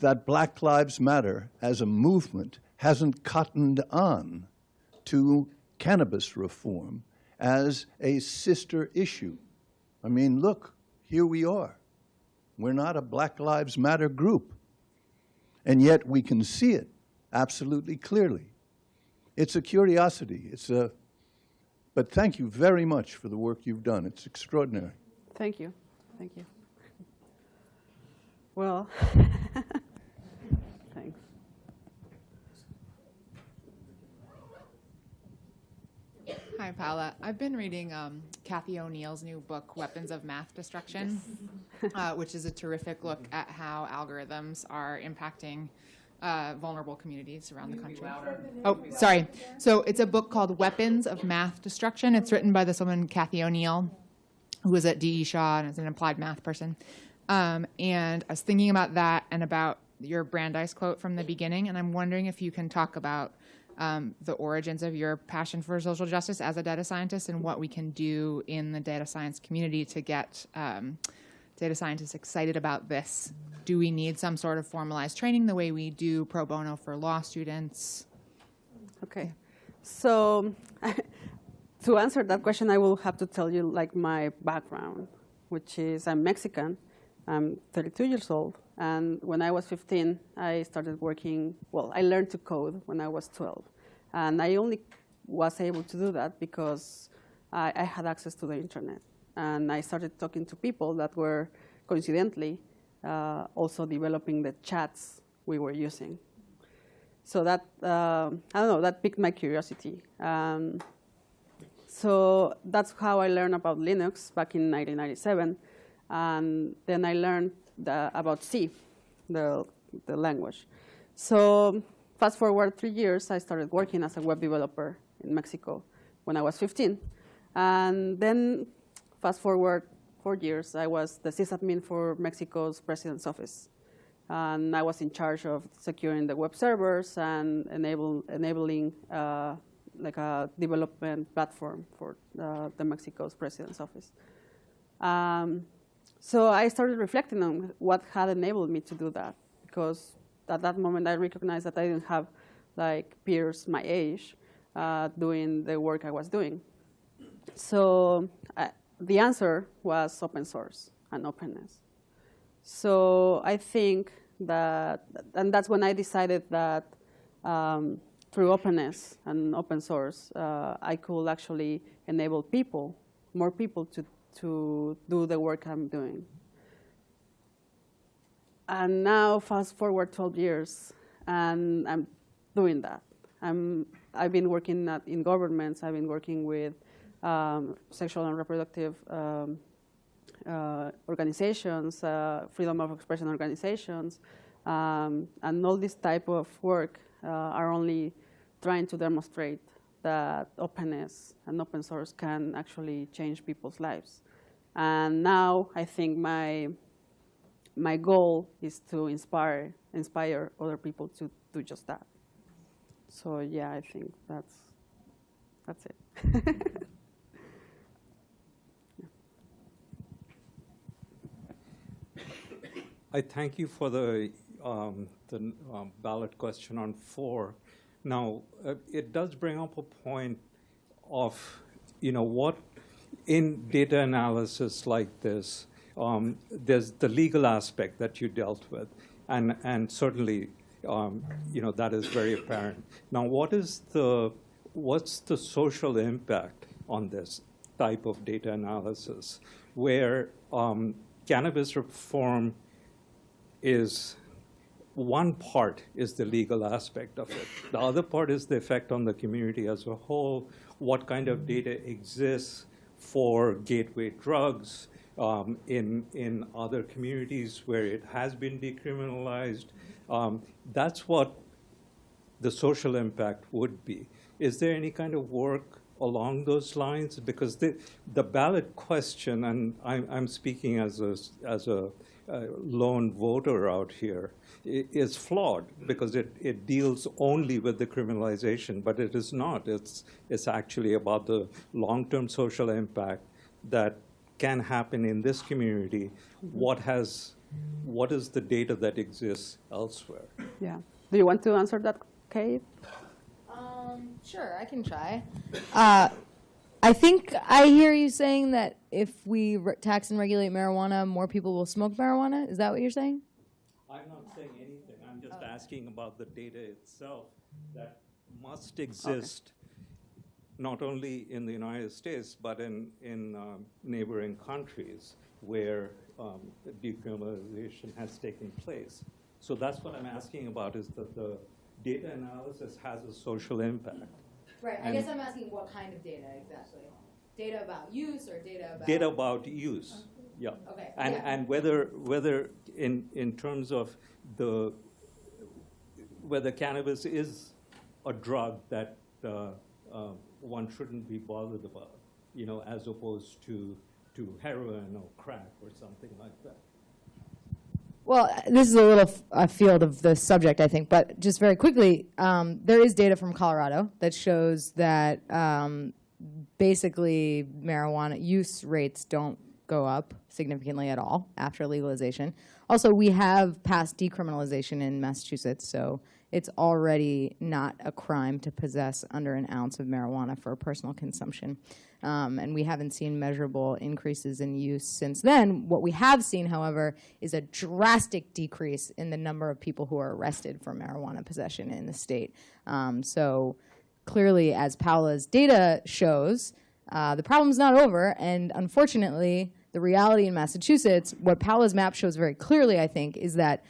that Black Lives Matter as a movement hasn't cottoned on to cannabis reform as a sister issue. I mean, look, here we are. We're not a Black Lives Matter group. And yet we can see it absolutely clearly. It's a curiosity. It's a, but thank you very much for the work you've done. It's extraordinary. Thank you. Thank you. Well, thanks. Hi, Paula. I've been reading um, Cathy O'Neil's new book, Weapons of Math Destruction, uh, which is a terrific look at how algorithms are impacting uh, vulnerable communities around the country. Oh, sorry. So it's a book called Weapons of Math Destruction. It's written by this woman, Kathy O'Neill, who was at D.E. Shaw and is an applied math person. Um, and I was thinking about that and about your Brandeis quote from the beginning, and I'm wondering if you can talk about um, the origins of your passion for social justice as a data scientist and what we can do in the data science community to get um, data scientists excited about this. Do we need some sort of formalized training the way we do pro bono for law students? Okay. So to answer that question, I will have to tell you like my background, which is I'm Mexican. I'm 32 years old. And when I was 15, I started working, well, I learned to code when I was 12. And I only was able to do that because I, I had access to the internet. And I started talking to people that were coincidentally uh, also developing the chats we were using. So that, uh, I don't know, that piqued my curiosity. Um, so that's how I learned about Linux back in 1997. And then I learned the, about C, the, the language. So fast forward three years, I started working as a web developer in Mexico when I was 15. And then fast forward four years, I was the sysadmin for Mexico's president's office. And I was in charge of securing the web servers and enable, enabling uh, like a development platform for uh, the Mexico's president's office. Um, so I started reflecting on what had enabled me to do that, because at that moment I recognized that I didn't have like peers my age uh, doing the work I was doing. So I, the answer was open source and openness. So I think that, and that's when I decided that um, through openness and open source, uh, I could actually enable people, more people to, to do the work I'm doing. And now, fast forward 12 years, and I'm doing that. I'm, I've been working at, in governments, I've been working with um, sexual and reproductive um, uh, organizations, uh, freedom of expression organizations, um, and all this type of work uh, are only trying to demonstrate that openness and open source can actually change people's lives. And now I think my, my goal is to inspire, inspire other people to do just that. So yeah, I think that's, that's it. I thank you for the, um, the um, ballot question on four. Now, uh, it does bring up a point of, you know, what in data analysis like this, um, there's the legal aspect that you dealt with, and and certainly, um, you know, that is very apparent. Now, what is the what's the social impact on this type of data analysis, where um, cannabis reform is one part is the legal aspect of it. The other part is the effect on the community as a whole, what kind of data exists for gateway drugs um, in, in other communities where it has been decriminalized. Um, that's what the social impact would be. Is there any kind of work along those lines? Because the, the ballot question, and I'm, I'm speaking as a, as a uh, lone voter out here, is flawed because it, it deals only with the criminalization, but it is not. It's, it's actually about the long-term social impact that can happen in this community. What has, what is the data that exists elsewhere? Yeah. Do you want to answer that, Kade? Um, sure, I can try. Uh, I think I hear you saying that if we re- tax and regulate marijuana, more people will smoke marijuana. Is that what you're saying? I'm not saying anything. I'm just asking about the data itself that must exist not only in the United States, but in, in um, neighboring countries where um, decriminalization has taken place. So that's what I'm asking about is that the data analysis has a social impact. Right. I And- guess I'm asking what kind of data exactly. Data about use or data about Data about use, yeah. Okay, And, yeah. and whether, whether in, in terms of the, whether cannabis is a drug that uh, uh, one shouldn't be bothered about, you know, as opposed to, to heroin or crack or something like that. Well, this is a little f- a field of the subject, I think, but just very quickly, um, there is data from Colorado that shows that um, basically marijuana use rates don't go up significantly at all after legalization. Also, we have passed decriminalization in Massachusetts, so it's already not a crime to possess under an ounce of marijuana for personal consumption. Um, and we haven't seen measurable increases in use since then. What we have seen, however, is a drastic decrease in the number of people who are arrested for marijuana possession in the state. Um, so clearly, as Paola's data shows, uh, the problem's not over. And unfortunately, the reality in Massachusetts, what Paola's map shows very clearly, I think, is that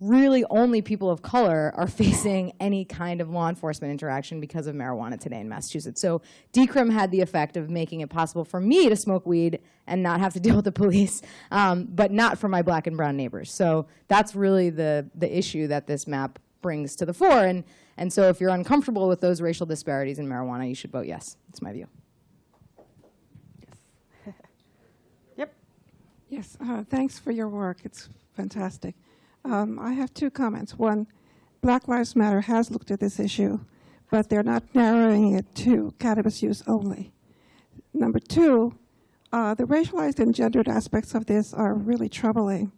really only people of color are facing any kind of law enforcement interaction because of marijuana today in Massachusetts. So decrim had the effect of making it possible for me to smoke weed and not have to deal with the police, um, but not for my black and brown neighbors. So that's really the, the issue that this map brings to the fore. And, and so if you're uncomfortable with those racial disparities in marijuana, you should vote yes. That's my view. Yes, yep. Yes, uh, thanks for your work. It's fantastic. Um, I have two comments. One, Black Lives Matter has looked at this issue, but they're not narrowing it to cannabis use only. Number two, uh, the racialized and gendered aspects of this are really troubling.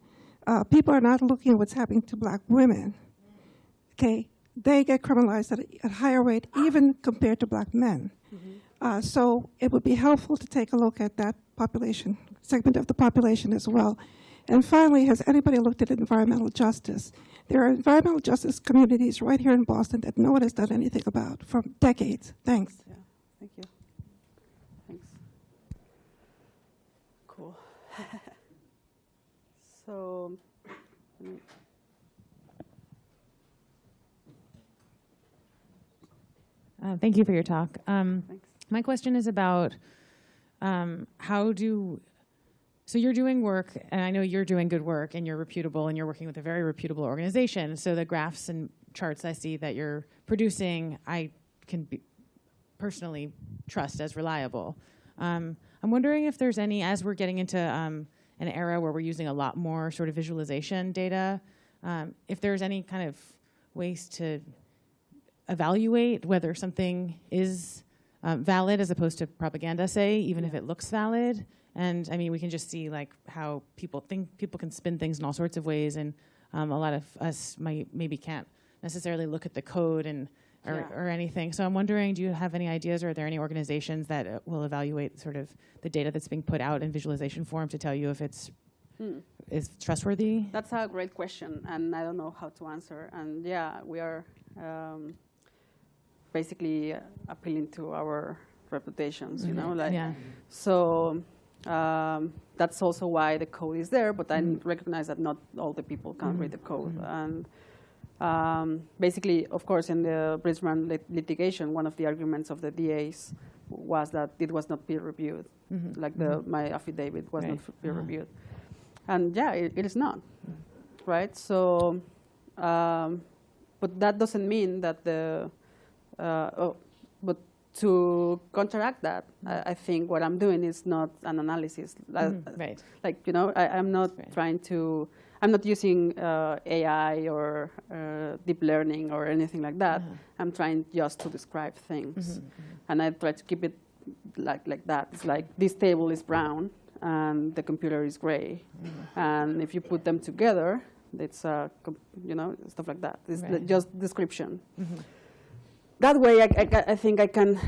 Uh, people are not looking at what's happening to black women. Okay, they get criminalized at a at higher rate, even compared to black men. Uh, so it would be helpful to take a look at that population, segment of the population as well. And finally, has anybody looked at environmental justice? There are environmental justice communities right here in Boston that no one has done anything about for decades. Thanks. Yeah. Thank you. Thanks. Cool. so, let me- Uh, thank you for your talk. Um, my question is about um, how do so you're doing work, and I know you're doing good work, and you're reputable, and you're working with a very reputable organization. So the graphs and charts I see that you're producing, I can be personally trust as reliable. Um, I'm wondering if there's any, as we're getting into um, an era where we're using a lot more sort of visualization data, um, if there's any kind of ways to evaluate whether something is um, valid as opposed to propaganda, say, even if it looks valid. And I mean, we can just see like how people think people can spin things in all sorts of ways, and um, a lot of us might maybe can't necessarily look at the code and or, Yeah. or anything. So I'm wondering, do you have any ideas, or are there any organizations that uh, will evaluate sort of the data that's being put out in visualization form to tell you if it's Hmm. is trustworthy? That's a great question, and I don't know how to answer. And yeah, we are um, basically appealing to our reputations, you know, Mhm. like Yeah. so. Um, that's also why the code is there, but I Mhm. recognize that not all the people can Mhm. read the code. Mhm. And um, basically, of course, in the Bridgeman lit- litigation, one of the arguments of the DAs was that it was not peer reviewed, Mhm. like the my affidavit was Right. not peer reviewed, and yeah, it, it is not, right? So, um, but that doesn't mean that the, oh, but to counteract that, I, I think what I'm doing is not an analysis, like, Mhm, right. like you know, I, I'm not trying to, I'm not using uh, AI or uh, deep learning or anything like that. I'm trying just to describe things, Mhm, and I try to keep it like like that. It's like this table is brown and the computer is gray, and if you put them together, it's uh, you know stuff like that. It's Right. just description. Mhm. That way, I, I, I think I can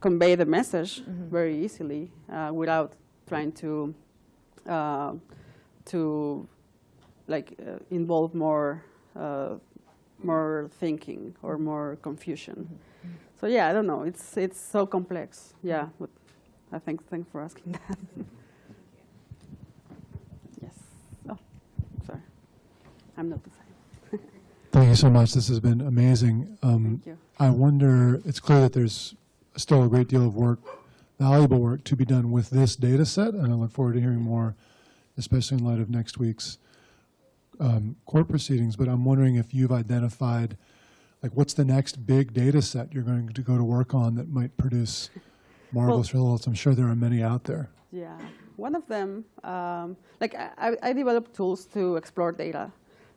convey the message Mhm. very easily uh, without trying to uh, to like uh, involve more uh, more thinking or more confusion. So yeah, I don't know. It's it's so complex. Yeah, but I think thanks for asking that. yes. Oh, sorry. I'm not the same. Thank you so much. This has been amazing. Um, Thank you. I wonder, it's clear that there's still a great deal of work, valuable work to be done with this data set, and I look forward to hearing more, especially in light of next week's um, court proceedings. But I'm wondering if you've identified, like, what's the next big data set you're going to go to work on that might produce marvelous results? I'm sure there are many out there. Yeah, one of them, um, like I, I I developed tools to explore data.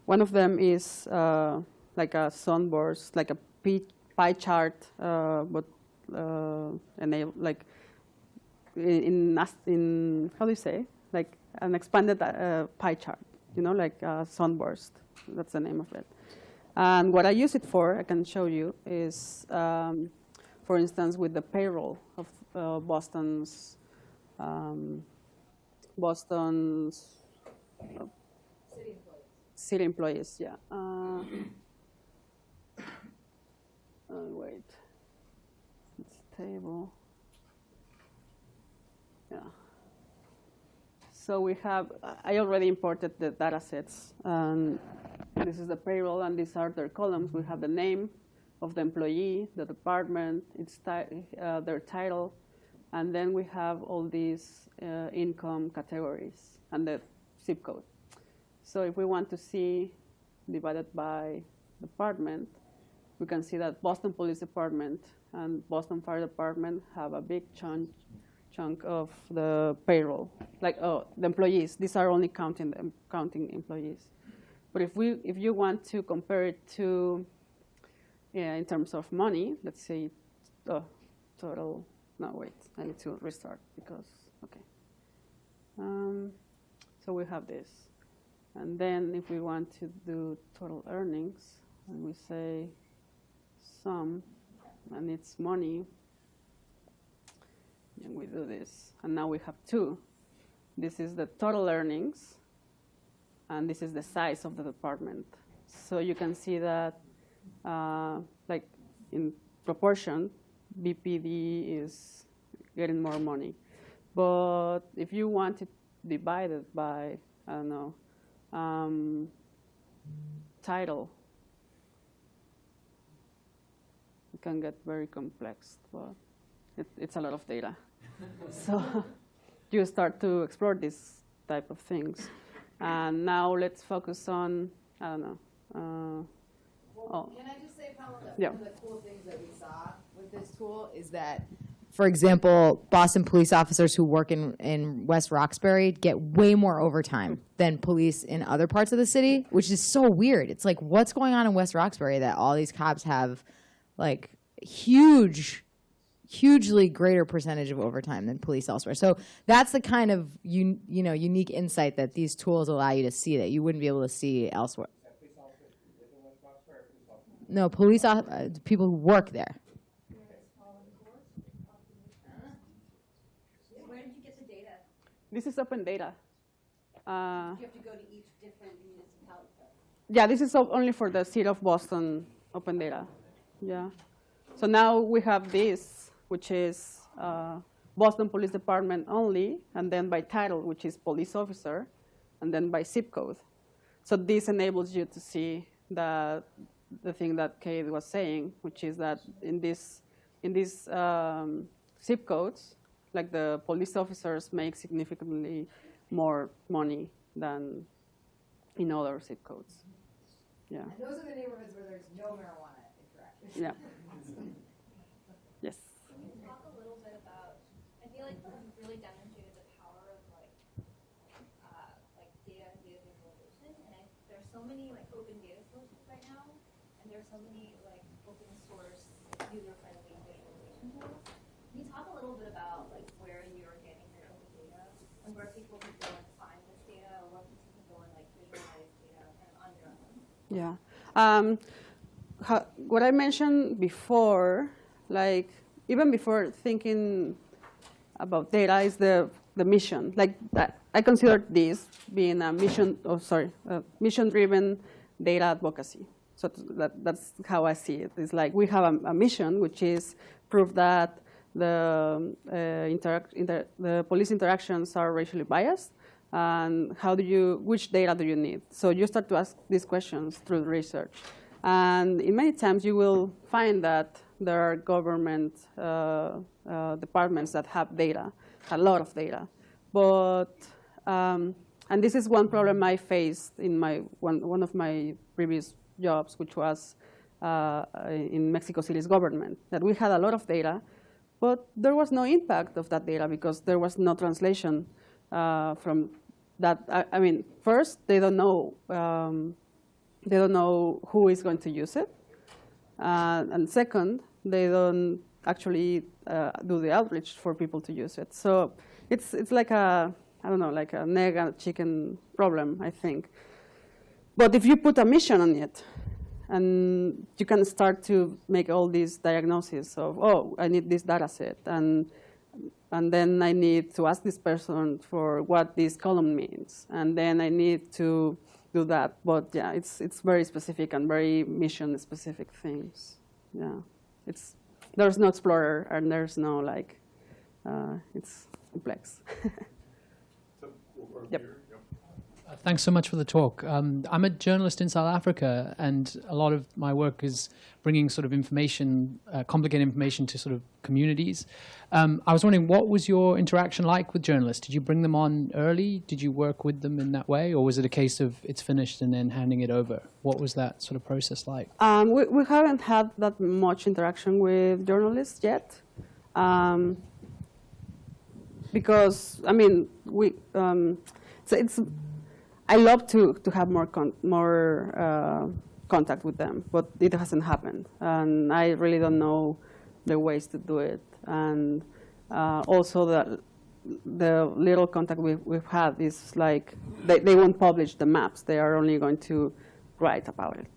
One of them is uh, like a sunburst, like a pie, chart, uh, but uh, enable like in in, how do you say like an expanded uh, pie chart, you know, like a sunburst. That's the name of it. And what I use it for, I can show you, is um, for instance with the payroll of uh, Boston's um, Boston's uh, city employees. yeah. Uh, uh, wait, it's table. Yeah. So we have. I already imported the data sets. Um, this is the payroll, and these are their columns. We have the name of the employee, the department, its uh, their title, and then we have all these uh, income categories and the zip code. So if we want to see divided by department, we can see that Boston Police Department and Boston Fire Department have a big chunk, chunk of the payroll, like oh, the employees. These are only counting them, counting employees. But if we, if you want to compare it to, yeah, in terms of money, let's say, oh, total. No, wait, I need to restart because okay. Um, so we have this, and then if we want to do total earnings, and we say sum, and it's money, and we do this, and now we have two. This is the total earnings, and this is the size of the department. So you can see that, uh, like in proportion, BPD is getting more money. But if you want it divided by, I don't know, um, title, it can get very complex, but it, it's a lot of data. so you start to explore these type of things. And now let's focus on, I don't know. Uh, Well, can I just say, Paula, that Yeah. one of the cool things that we saw with this tool is that, for example, Boston police officers who work in, in West Roxbury get way more overtime than police in other parts of the city, which is so weird. It's like, what's going on in West Roxbury that all these cops have like huge hugely greater percentage of overtime than police elsewhere. So that's the kind of un, you know unique insight that these tools allow you to see that you wouldn't be able to see elsewhere. No, police uh, people who work there. Where did you get the data? This is open data. Uh, You have to go to each different municipality. Yeah, this is only for the city of Boston open data. Yeah. So now we have this, which is uh, Boston Police Department only, and then by title, which is police officer, and then by zip code. So this enables you to see the the thing that Kade was saying, which is that in this in these um, zip codes, like the police officers make significantly more money than in other zip codes. Yeah. And those are the neighborhoods where there's no marijuana interaction. Yeah. Yes. Can you talk a little bit about, I feel like you've really demonstrated the power of like, uh, like data and data visualization, and I, there's so many like open data sources right now, and there's so many like open source, user-friendly visualization tools. Can you talk a little bit about like where you're getting your open data, and where people can go and find this data, or where people can go and like visualize data kind of on their own? Yeah. Um, ha- what I mentioned before, like even before thinking about data, is the the mission. Like I, consider this being a mission. Oh, sorry, mission-driven data advocacy. So that, that's how I see it. It's like we have a, a mission, which is prove that the uh, inter, the police interactions are racially biased, and how do you, which data do you need? So you start to ask these questions through research. And in many times you will find that there are government uh, uh, departments that have data, a lot of data. But, um, and this is one problem I faced in my, one, one of my previous jobs, which was uh, in Mexico City's government, that we had a lot of data, but there was no impact of that data because there was no translation uh, from that. I, I, mean, first, they don't know um, they don't know who is going to use it, uh, and second, they don't actually uh, do the outreach for people to use it. So it's it's like a I don't know, like an egg and chicken problem, I think. But if you put a mission on it, and you can start to make all these diagnoses of, oh, I need this data set, and, and then I need to ask this person for what this column means, and then I need to do that. But yeah, it's, it's very specific and very mission-specific things. Yeah, it's, there's no explorer, and there's no like, uh, it's complex. So, Yep. here, thanks so much for the talk. Um, I'm a journalist in South Africa, and a lot of my work is bringing sort of information, uh, complicated information to sort of communities. Um, I was wondering, what was your interaction like with journalists? Did you bring them on early? Did you work with them in that way, or was it a case of it's finished and then handing it over? What was that sort of process like? Um, we, we haven't had that much interaction with journalists yet. Um, because, I mean, we, um, so it's, I love to, to have more, con more uh, contact with them, but it hasn't happened. And I really don't know the ways to do it. And uh, also the, the little contact we've, we've had is like, they, they won't publish the maps. They are only going to write about it.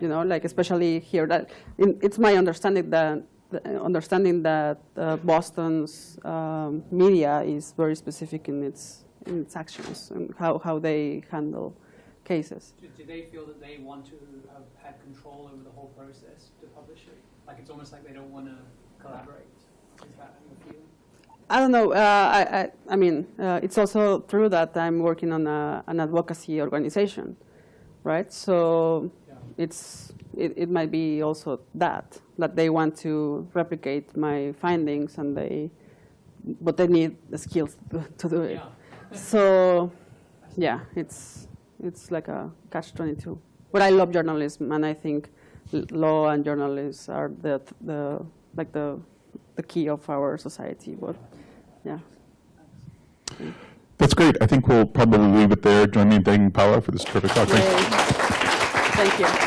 You know, like especially here, that in, it's my understanding that understanding that uh, Boston's um, media is very specific in its in its actions and how, how they handle cases. Do, do they feel that they want to have had control over the whole process to publish it? Like it's almost like they don't want to collaborate. Is that? I don't know. Uh, I, I, I mean, uh, it's also true that I'm working on a, an advocacy organization, right? So it's it, it might be also that that they want to replicate my findings and they, but they need the skills to, to do it. So, yeah, it's it's like a catch-22. But I love journalism, and I think l- law and journalists are the the like the the key of our society. But yeah. That's great. I think we'll probably leave it there. Join me in thanking Paula for this terrific talk. Thank you.